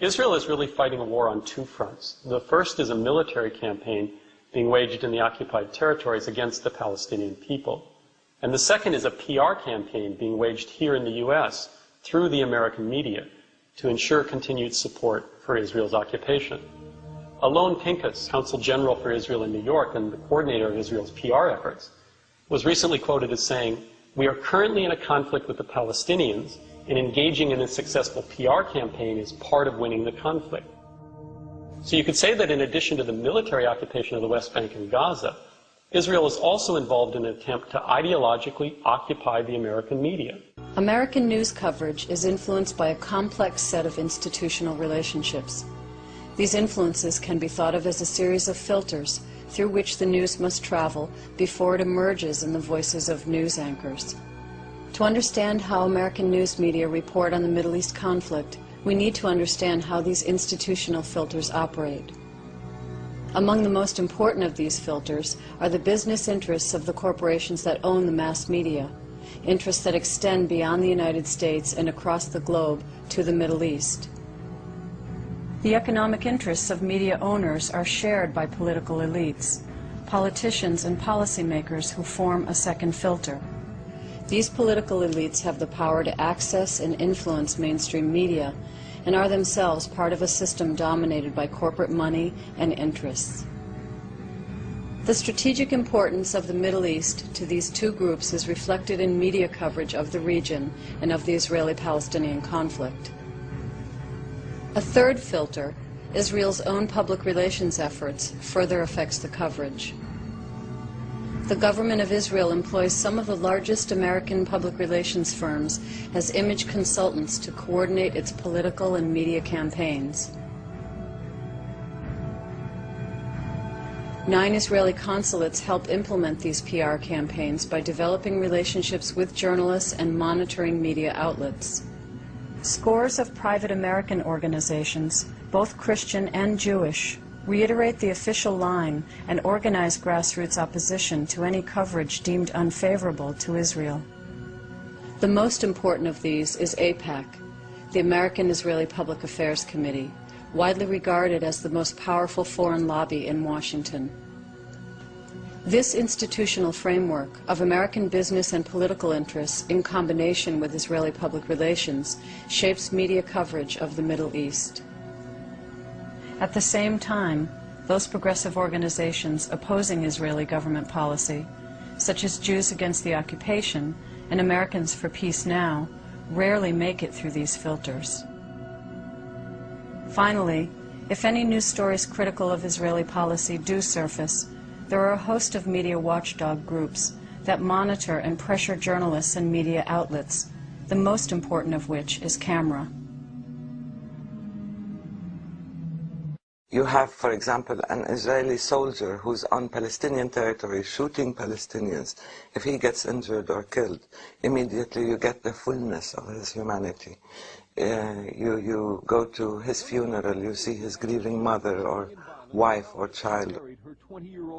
Israel is really fighting a war on two fronts. The first is a military campaign being waged in the occupied territories against the Palestinian people. And the second is a PR campaign being waged here in the U.S. through the American media to ensure continued support for Israel's occupation. Alon Pinkas, Consul General for Israel in New York and the coordinator of Israel's PR efforts, was recently quoted as saying, We are currently in a conflict with the Palestinians and engaging in a successful PR campaign is part of winning the conflict. So you could say that in addition to the military occupation of the West Bank and Gaza, Israel is also involved in an attempt to ideologically occupy the American media. American news coverage is influenced by a complex set of institutional relationships. These influences can be thought of as a series of filters through which the news must travel before it emerges in the voices of news anchors. To understand how American news media report on the Middle East conflict, we need to understand how these institutional filters operate. Among the most important of these filters are the business interests of the corporations that own the mass media, interests that extend beyond the United States and across the globe to the Middle East. The economic interests of media owners are shared by political elites, politicians and policymakers who form a second filter. These political elites have the power to access and influence mainstream media and are themselves part of a system dominated by corporate money and interests. The strategic importance of the Middle East to these two groups is reflected in media coverage of the region and of the Israeli-Palestinian conflict. A third filter, Israel's own public relations efforts, further affects the coverage. The government of Israel employs some of the largest American public relations firms as image consultants to coordinate its political and media campaigns. Nine Israeli consulates help implement these PR campaigns by developing relationships with journalists and monitoring media outlets. Scores of private American organizations, both Christian and Jewish, reiterate the official line and organize grassroots opposition to any coverage deemed unfavorable to Israel. The most important of these is AIPAC, the American Israeli Public Affairs Committee, widely regarded as the most powerful foreign lobby in Washington. This institutional framework of American business and political interests in combination with Israeli public relations shapes media coverage of the Middle East. At the same time, those progressive organizations opposing Israeli government policy, such as Jews Against the Occupation and Americans for Peace Now, rarely make it through these filters. Finally, if any news stories critical of Israeli policy do surface, there are a host of media watchdog groups that monitor and pressure journalists and media outlets, the most important of which is CAMERA. You have, for example, an Israeli soldier who's on Palestinian territory shooting Palestinians. If he gets injured or killed, immediately you get the fullness of his humanity. Uh, you, you go to his funeral, you see his grieving mother or wife or child.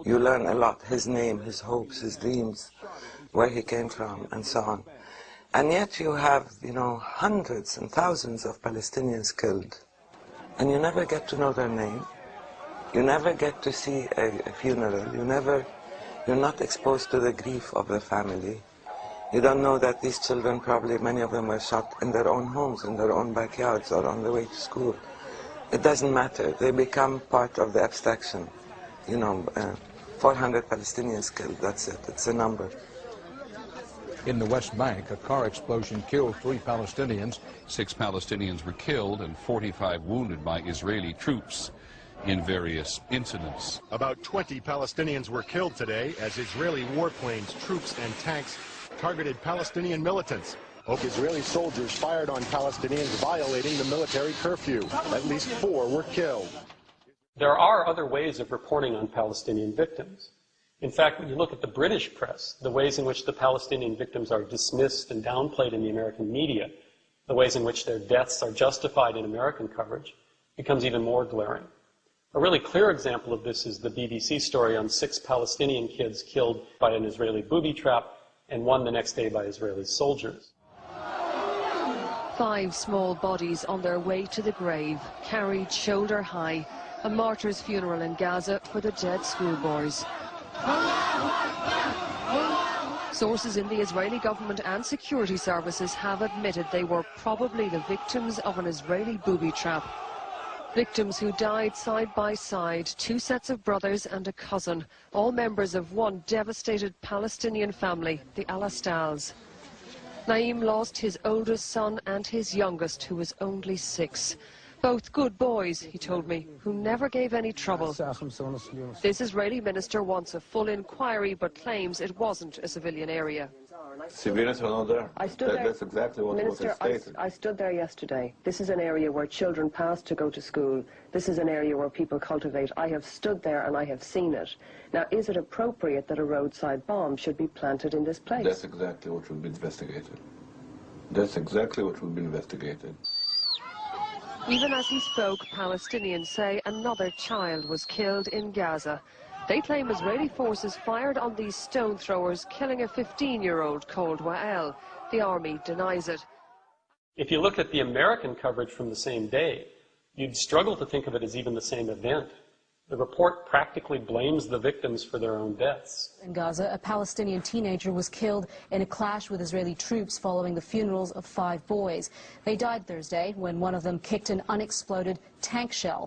You learn a lot, his name, his hopes, his dreams, where he came from, and so on. And yet you have, you know, hundreds and thousands of Palestinians killed and you never get to know their name. You never get to see a, a, funeral. You never, you're not exposed to the grief of the family. You don't know that these children, probably many of them were shot in their own homes, in their own backyards, or on the way to school. It doesn't matter. They become part of the abstraction. You know, uh, 400 Palestinians killed, that's it. It's a number. In the West Bank, a car explosion killed three Palestinians. Six Palestinians were killed and 45 wounded by Israeli troops in various incidents. About 20 Palestinians were killed today as Israeli warplanes, troops, and tanks targeted Palestinian militants. Israeli soldiers fired on Palestinians violating the military curfew. At least four were killed. There are other ways of reporting on Palestinian victims. In fact, when you look at the British press, the ways in which the Palestinian victims are dismissed and downplayed in the American media, the ways in which their deaths are justified in American coverage, becomes even more glaring. A really clear example of this is the BBC story on six Palestinian kids killed by an Israeli booby trap and one the next day by Israeli soldiers. Five small bodies on their way to the grave, carried shoulder high. A martyr's funeral in Gaza for the dead schoolboys. Sources in the Israeli government and security services have admitted they were probably the victims of an Israeli booby trap. Victims who died side by side, two sets of brothers and a cousin, all members of one devastated Palestinian family, the Al-Astals. Naim lost his oldest son and his youngest, who was only six. Both good boys, he told me, who never gave any trouble. This Israeli minister wants a full inquiry, but claims it wasn't a civilian area. Civilians are not there. I stood That- there. That's exactly what Minister, was I, stated. I stood there yesterday. This is an area where children pass to go to school. This is an area where people cultivate. I have stood there and I have seen it. Now, is it appropriate that a roadside bomb should be planted in this place? That's exactly what will be investigated. That's exactly what will be investigated. Even as he spoke, Palestinians say another child was killed in Gaza. They claim Israeli forces fired on these stone throwers, killing a 15-year-old called Wael. The army denies it. If you look at the American coverage from the same day, you'd struggle to think of it as even the same event. The report practically blames the victims for their own deaths. In Gaza, a Palestinian teenager was killed in a clash with Israeli troops following the funerals of five boys. They died Thursday when one of them kicked an unexploded tank shell.